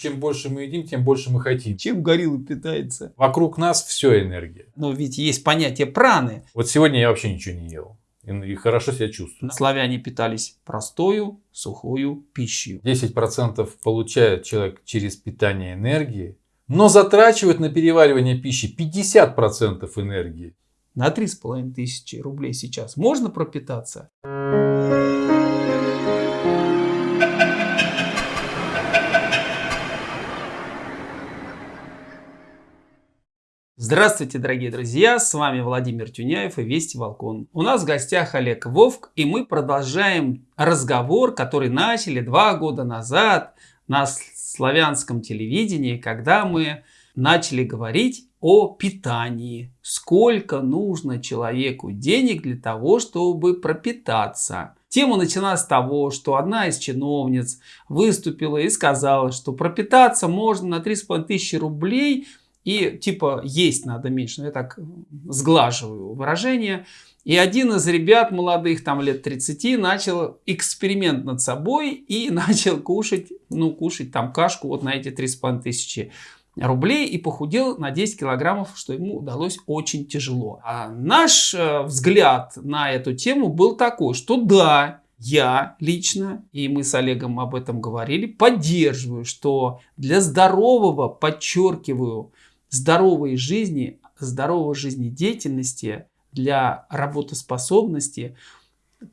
Чем больше мы едим, тем больше мы хотим. Чем горилла питается? Вокруг нас все энергия. Но ведь есть понятие праны. Вот сегодня я вообще ничего не ел. И хорошо себя чувствую. Славяне питались простою, сухою пищей. 10% получает человек через питание энергии, но затрачивает на переваривание пищи 50% энергии. На 3,5 тысячи рублей сейчас можно пропитаться? Здравствуйте, дорогие друзья! С вами Владимир Тюняев и Вести Волкон. У нас в гостях Олег Вовк, и мы продолжаем разговор, который начали два года назад на славянском телевидении, когда мы начали говорить о питании. Сколько нужно человеку денег для того, чтобы пропитаться. Тема началась с того, что одна из чиновниц выступила и сказала, что пропитаться можно на 3,5 тысячи рублей – и типа есть надо меньше. Но я так сглаживаю выражение. И один из ребят молодых, там лет 30, начал эксперимент над собой и начал кушать, ну, кушать там кашку вот на эти 3,5 тысячи рублей и похудел на 10 килограммов, что ему удалось очень тяжело. А наш э, взгляд на эту тему был такой, что да, я лично, и мы с Олегом об этом говорили, поддерживаю, что для здорового, подчеркиваю, здоровой жизни, здоровой жизнедеятельности, для работоспособности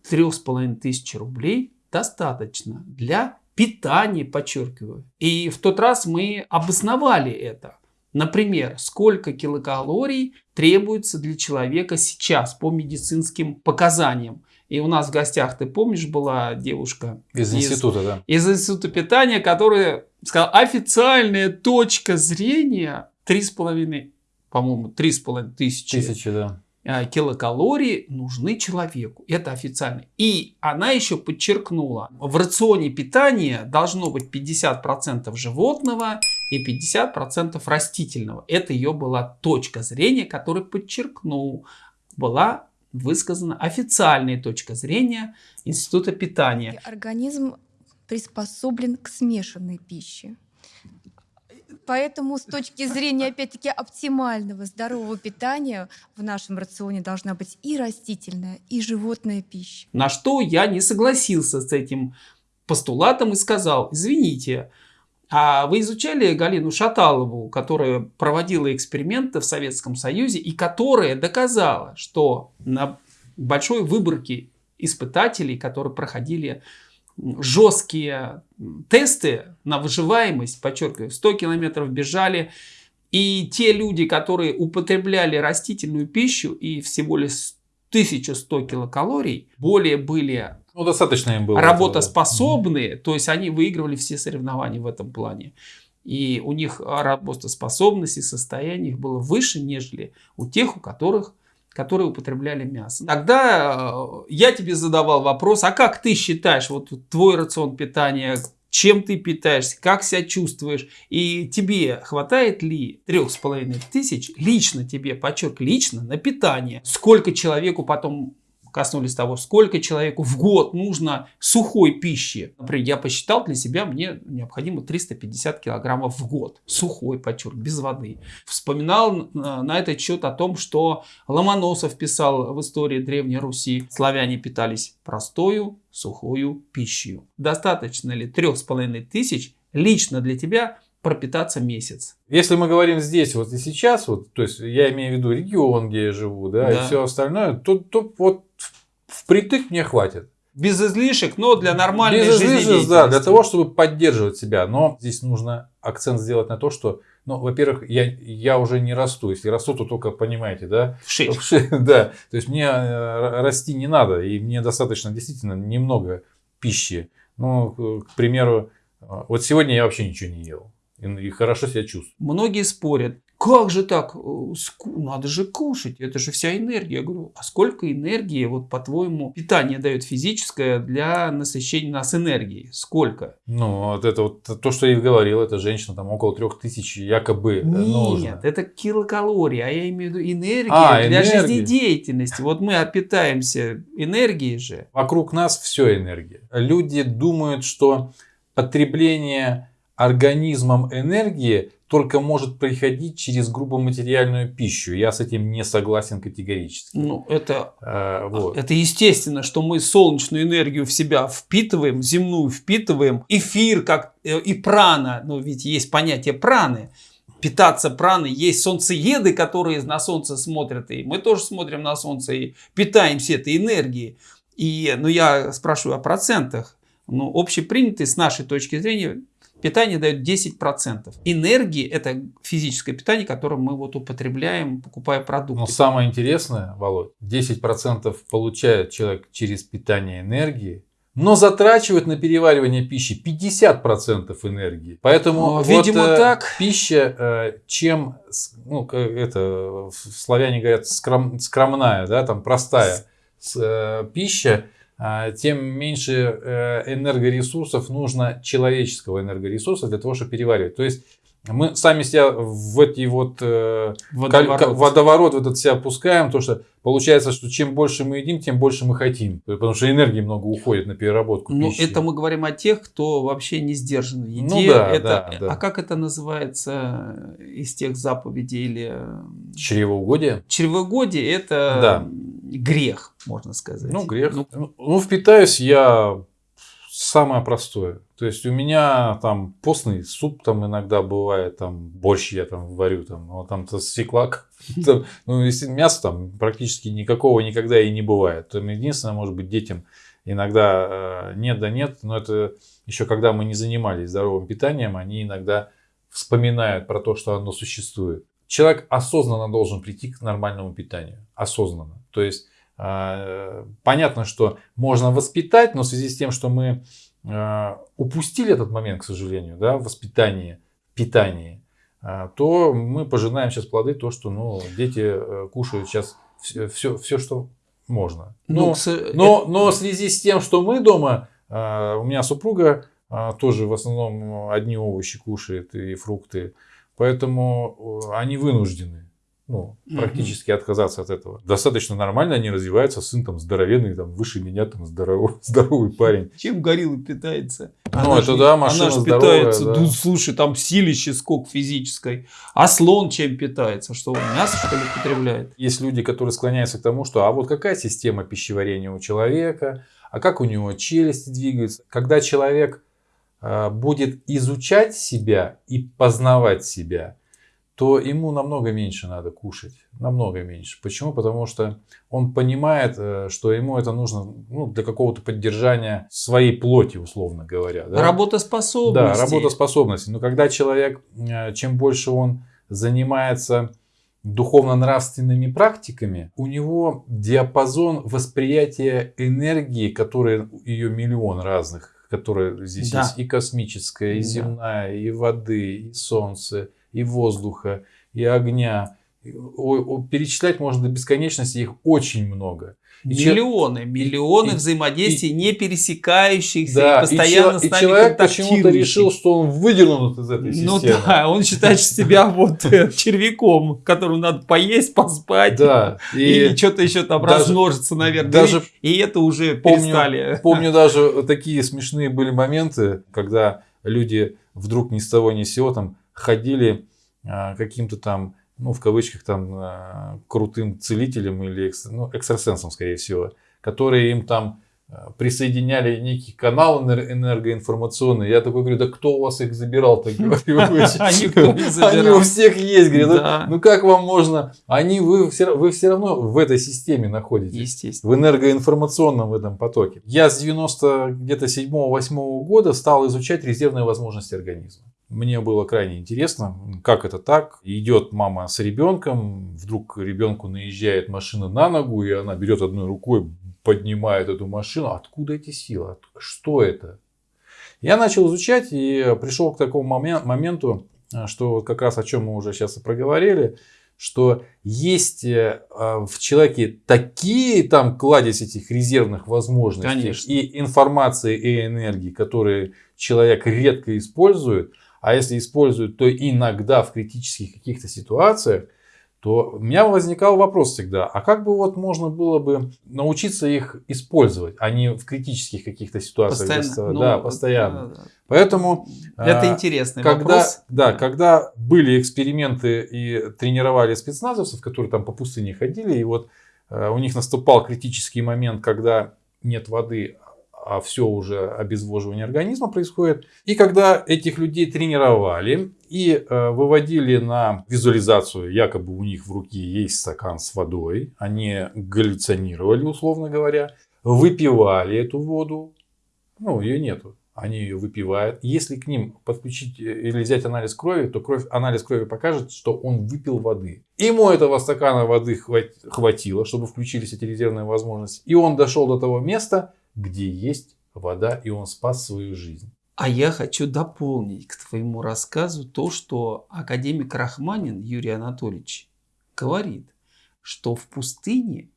3,5 тысячи рублей достаточно для питания, подчеркиваю. И в тот раз мы обосновали это. Например, сколько килокалорий требуется для человека сейчас по медицинским показаниям. И у нас в гостях, ты помнишь, была девушка из, из института, да? Из института питания, которая сказала, официальная точка зрения три с половиной, по-моему, три с половиной тысячи, тысячи да. А, килокалорий нужны человеку. Это официально. И она еще подчеркнула, в рационе питания должно быть 50% животного и 50% растительного. Это ее была точка зрения, которую подчеркнул. Была высказана официальная точка зрения Института питания. Организм приспособлен к смешанной пище. Поэтому с точки зрения, опять-таки, оптимального здорового питания в нашем рационе должна быть и растительная, и животная пища. На что я не согласился с этим постулатом и сказал, извините, а вы изучали Галину Шаталову, которая проводила эксперименты в Советском Союзе и которая доказала, что на большой выборке испытателей, которые проходили жесткие тесты на выживаемость, подчеркиваю, 100 километров бежали, и те люди, которые употребляли растительную пищу и всего лишь 1100 килокалорий, более были ну, достаточно им было работоспособные, этого, то есть они выигрывали все соревнования в этом плане. И у них работоспособность и состояние их было выше, нежели у тех, у которых которые употребляли мясо. Тогда э, я тебе задавал вопрос, а как ты считаешь, вот твой рацион питания, чем ты питаешься, как себя чувствуешь, и тебе хватает ли трех с половиной тысяч лично тебе, подчерк, лично на питание, сколько человеку потом коснулись того, сколько человеку в год нужно сухой пищи. Например, я посчитал для себя, мне необходимо 350 килограммов в год. Сухой, подчеркну, без воды. Вспоминал на этот счет о том, что Ломоносов писал в истории Древней Руси. Славяне питались простою, сухою пищей. Достаточно ли трех с половиной тысяч лично для тебя пропитаться месяц. Если мы говорим здесь вот и сейчас, вот, то есть я имею в виду регион, где я живу, да, да. и все остальное, то, то вот впритык мне хватит. Без излишек, но для нормальной Без излишек, да, для того, чтобы поддерживать себя. Но здесь нужно акцент сделать на то, что, ну, во-первых, я, я уже не расту. Если расту, то только, понимаете, да? Вшить. Вшить да. То есть, мне э, расти не надо. И мне достаточно действительно немного пищи. Ну, к примеру, э, вот сегодня я вообще ничего не ел. И хорошо себя чувствую. Многие спорят, как же так? Э, надо же кушать, это же вся энергия. Я говорю, а сколько энергии, вот по-твоему, питание дает физическое для насыщения нас энергией? Сколько? Ну, вот это вот то, что я и говорил, это женщина там около трех тысяч якобы Нет, нужно. это килокалории, а я имею в виду энергия а, для энергия. жизнедеятельности. Вот мы питаемся энергией же. Вокруг нас все энергия. Люди думают, что потребление организмом энергии только может приходить через грубоматериальную пищу. Я с этим не согласен категорически. Ну, это, А, вот. это естественно, что мы солнечную энергию в себя впитываем, земную впитываем, эфир как э, и прана, ну ведь есть понятие праны, питаться праной, есть солнцееды, которые на солнце смотрят, и мы тоже смотрим на солнце и питаемся этой энергией. И, ну, я спрашиваю о процентах. Ну, общепринятый с нашей точки зрения питание дает 10%. Энергии – это физическое питание, которое мы вот употребляем, покупая продукты. Но самое интересное, Володь, 10% получает человек через питание энергии, но затрачивает на переваривание пищи 50% энергии. Поэтому Ну, вот, видимо, э, так. пища, э, чем, ну, это, в- славяне говорят, скром- скромная, да, там простая э, пища, тем меньше э, энергоресурсов нужно человеческого энергоресурса для того, чтобы переваривать. То есть мы сами себя в эти вот э, Водоворот. водоворот в этот себя опускаем, то что получается, что чем больше мы едим, тем больше мы хотим. Потому что энергии много уходит на переработку Ну, пищи. это мы говорим о тех, кто вообще не сдержан в еде. Ну да, это, да, да. А как это называется из тех заповедей или э, Чревоугодие? чревогодие? Это Да. Грех, можно сказать. Ну, грех. Ну, Ну, ну, впитаюсь я самое простое. То есть у меня там постный суп там иногда бывает, там борщ я там варю, там, ну, там то свекла, там, ну, если мяса там практически никакого никогда и не бывает. Там единственное, может быть, детям иногда э, нет да нет, но это еще когда мы не занимались здоровым питанием, они иногда вспоминают про то, что оно существует. Человек осознанно должен прийти к нормальному питанию. Осознанно. То есть э, понятно, что можно воспитать, но в связи с тем, что мы э, упустили этот момент, к сожалению, да, в воспитании, питании, э, то мы пожинаем сейчас плоды то, что ну, дети кушают сейчас все, все, все, что можно. ну, Ну, со- но, но в связи с тем, что мы дома, у меня супруга тоже в основном одни овощи кушает и фрукты, поэтому э, они вынуждены ну, практически отказаться от этого. Достаточно нормально они развиваются, сын там здоровенный, там выше меня, там здоровый, здоровый парень. Чем горилла питается? Ну, это да, машина Она же здоровая, питается, да. ну, слушай, там силище сколько физической. А слон чем питается? Что, он мясо что ли потребляет? Есть люди, которые склоняются к тому, что а вот какая система пищеварения у человека, а как у него челюсти двигаются. Когда человек будет изучать себя и познавать себя, то ему намного меньше надо кушать. Намного меньше. Почему? Потому что он понимает, э, что ему это нужно ну, для какого-то поддержания своей плоти, условно говоря. да. Работоспособность. Да, работоспособности. Но когда человек, э, чем больше он занимается духовно-нравственными практиками, у него диапазон восприятия энергии, которые ее миллион разных, которые здесь Да. есть и космическая, и Да. земная, и воды, и солнца, и воздуха, и огня. И, о- о- перечислять можно до бесконечности, их очень много. И че- Миллионы, миллионы и- взаимодействий, не пересекающихся, Да, и постоянно и, с чел- и нами человек почему-то решил, что он выдернут из этой Ну системы. да, он считает себя вот э, червяком, которому надо поесть, поспать. Да, И, и что-то еще там даже- размножиться, наверное. даже и, и это уже помню- перестали. помню даже такие смешные были моменты, когда люди вдруг ни с того ни с сего там ходили а, каким-то там, ну, в кавычках, там, а, крутым целителем или ну, экстрасенсом, скорее всего, которые им там а, присоединяли некий канал энер- энергоинформационный. Я такой говорю, да кто у вас их говорю, никто не Они забирал. у всех есть, говорю, ну- ну как вам можно? Они, вы все, равно в этой системе находитесь. Естественно. в энергоинформационном этом потоке. Я с 90 где-то 7-8 года стал изучать резервные возможности организма. Мне было крайне интересно, как это так. Идет мама с ребенком, вдруг ребенку наезжает машина на ногу, и она берет одной рукой, поднимает эту машину. Откуда эти силы? Что это? Я начал изучать и пришел к такому момен- моменту, а, что вот как раз о чем мы уже сейчас и проговорили, что есть э, а, в человеке такие там кладезь этих резервных возможностей Конечно. и информации и энергии, которые человек редко использует, а если использует, то иногда в критических каких-то ситуациях, то у меня возникал вопрос всегда, а как бы вот можно было бы научиться их использовать, а не в критических каких-то ситуациях. Постоянно. Ну, да, постоянно. Поэтому... Это а, интересный когда, вопрос. Да, когда были эксперименты и тренировали спецназовцев, которые там по пустыне ходили, и вот э, у них наступал критический момент, когда нет воды, а все уже обезвоживание организма происходит. И когда этих людей тренировали и э, выводили на визуализацию, якобы у них в руке есть стакан с водой, они галлюционировали, условно говоря, выпивали эту воду, ну, ее нету, они ее выпивают. Если к ним подключить э, или взять анализ крови, то кровь, анализ крови покажет, что он выпил воды. Ему этого стакана воды хватило, чтобы включились эти резервные возможности. И он дошел до того места, где есть вода, и он спас свою жизнь. А я хочу дополнить к твоему рассказу то, что академик Рахманин Юрий Анатольевич говорит, что в пустыне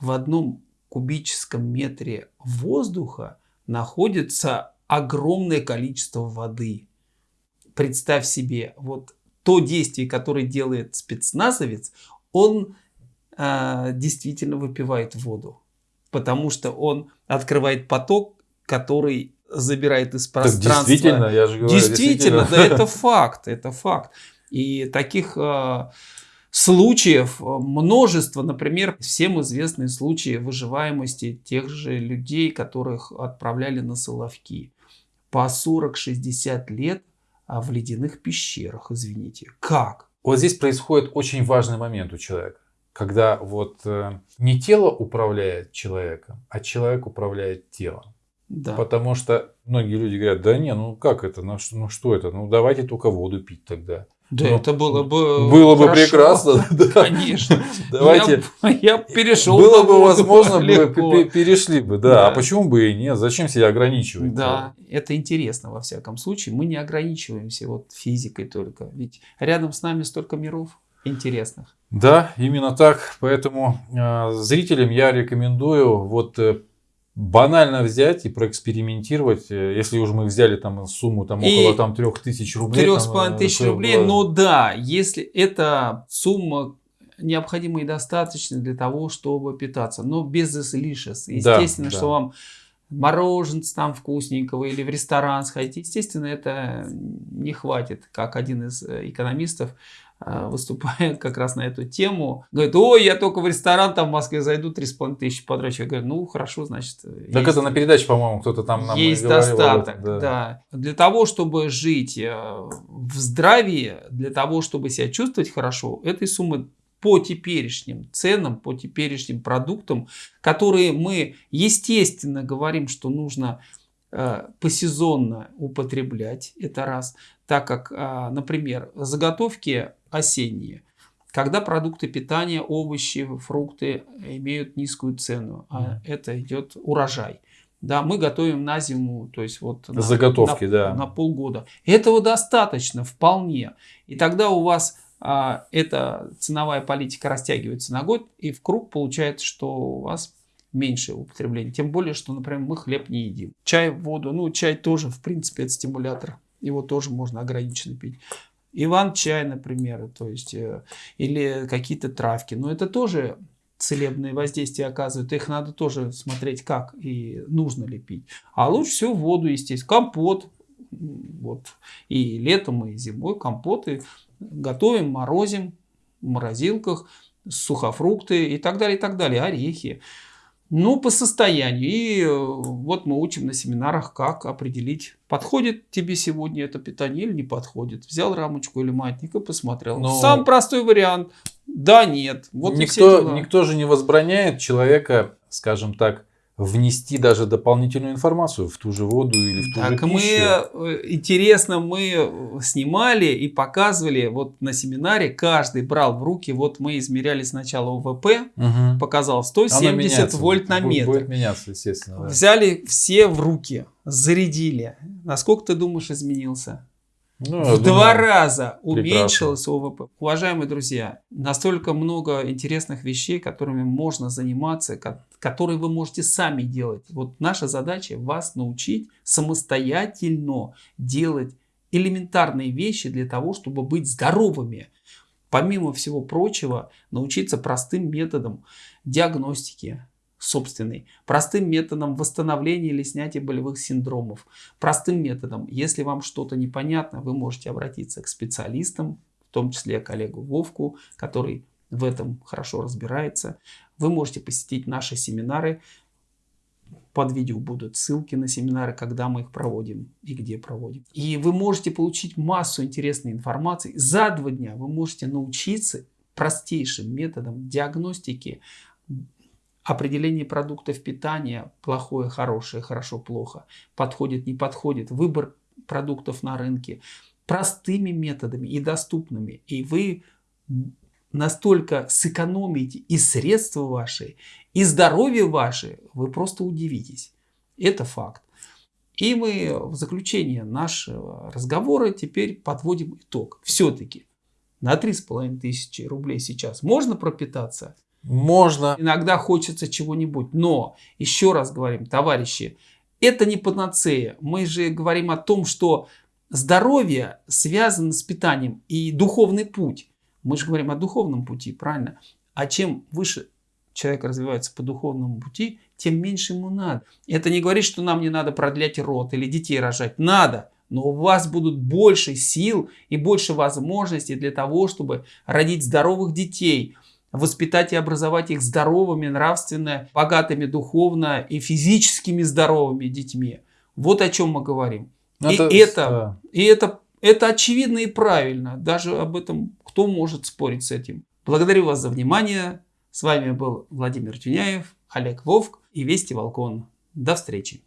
в одном кубическом метре воздуха находится огромное количество воды. Представь себе, вот то действие, которое делает спецназовец, он э, действительно выпивает воду потому что он открывает поток, который забирает из пространства. Так действительно, я же говорю. Действительно, действительно. да, это факт, это факт. И таких э, случаев множество, например, всем известные случаи выживаемости тех же людей, которых отправляли на Соловки по 40-60 лет а в ледяных пещерах, извините. Как? Вот здесь происходит очень важный момент у человека когда вот э, не тело управляет человеком, а человек управляет телом. Да. Потому что многие люди говорят, да не, ну как это, ну что, ну что это, ну давайте только воду пить тогда. Да, ну, это было бы Было хорошо. бы прекрасно. Да. Конечно. Давайте. Я, я перешел. Было бы возможно, легко. бы, перешли бы, да. Да. А почему бы и нет? Зачем себя ограничивать? Да, это интересно во всяком случае. Мы не ограничиваемся вот физикой только. Ведь рядом с нами столько миров интересных. Да, именно так. Поэтому э, зрителям я рекомендую вот э, банально взять и проэкспериментировать, э, если уже мы взяли там сумму там И около там трех тысяч рублей. Трех там, с половиной э, тысяч чтобы- рублей, но да, если эта сумма необходима и достаточно для того, чтобы питаться, но без излишеств. Да, Естественно, да. что вам мороженца там вкусненького или в ресторан сходить, естественно, это не хватит, как один из э, экономистов э, выступая как раз на эту тему, говорит, ой, я только в ресторан там в Москве зайду, 3,5 тысячи потрачу. Я говорю, ну хорошо, значит. Так есть- это на передаче, по-моему, кто-то там нам есть говорил достаток, да. Для того, чтобы жить э, в здравии, для того, чтобы себя чувствовать хорошо, этой суммы по теперешним ценам, по теперешним продуктам, которые мы, естественно, говорим, что нужно э, посезонно употреблять, это раз, так как, э, например, заготовки осенние, когда продукты питания, овощи, фрукты имеют низкую цену, а это идет урожай. Да, мы готовим на зиму, то есть вот на, Заготовки, на- да. на полгода. Этого достаточно вполне. И тогда у вас эта ценовая политика растягивается на год, и в круг получается, что у вас меньше употребления. Тем более, что, например, мы хлеб не едим. Чай, воду, ну, чай тоже, в принципе, это стимулятор. Его тоже можно ограниченно пить. Иван-чай, например, то есть, э, или какие-то травки. Но это тоже целебные воздействия оказывают. Их надо тоже смотреть, как и нужно ли пить. А лучше всего воду, естественно. Компот. Вот. И летом, и зимой компоты готовим, морозим в морозилках, сухофрукты и так далее, и так далее, орехи. Ну, по состоянию. И э, вот мы учим на семинарах, как определить, подходит тебе сегодня это питание или не подходит. Взял рамочку или маятник и посмотрел. Ну, Самый простой вариант. Да, нет. Вот никто, никто же не возбраняет человека, скажем так, внести даже дополнительную информацию в ту же воду или в ту Так же мы, пищу. э, интересно, мы снимали и показывали, вот на семинаре каждый брал в руки, вот мы измеряли сначала ОВП, Мгм. показал Оно 170 меняется, вольт на метр. Будет меняться, естественно. да. Взяли все в руки, зарядили. Насколько ты думаешь изменился? Ну, в два думаю, раза прекрасно. уменьшилось ОВП. Уважаемые друзья, настолько много интересных вещей, которыми можно заниматься, ко- которые вы можете сами делать. Вот наша задача вас научить самостоятельно делать элементарные вещи для того, чтобы быть здоровыми. помимо всего прочего, научиться простым методам диагностики собственной, простым методом восстановления или снятия болевых синдромов, простым методом. Если вам что-то непонятно, вы можете обратиться к специалистам, в том числе коллегу Вовку, который в этом хорошо разбирается. Вы можете посетить наши семинары. Под видео будут ссылки на семинары, когда мы их проводим и где проводим. И вы можете получить массу интересной информации. За два дня вы можете научиться простейшим методам диагностики, определения продуктов питания, плохое, хорошее, хорошо, плохо, подходит, не подходит, выбор продуктов на рынке, простыми методами и доступными. И вы настолько сэкономите и средства ваши, и здоровье ваше, вы просто удивитесь. Это факт. И мы в заключение нашего разговора теперь подводим итог. Все-таки на 3,5 тысячи рублей сейчас можно пропитаться? Можно. Иногда хочется чего-нибудь. Но, еще раз говорим, товарищи, это не панацея. Мы же говорим о том, что здоровье связано с питанием и духовный путь. Мы же говорим о духовном пути, правильно? А чем выше человек развивается по духовному пути, тем меньше ему надо. Это не говорит, что нам не надо продлять род или детей рожать. Надо. Но у вас будут больше сил и больше возможностей для того, чтобы родить здоровых детей, воспитать и образовать их здоровыми, нравственно, богатыми духовно и физическими здоровыми детьми. Вот о чем мы говорим. Ну, это, и это, да. и это, это очевидно и правильно. Даже об этом кто может спорить с этим? Благодарю вас за внимание. С вами был Владимир Тюняев, Олег Вовк и Вести Волкон. До встречи.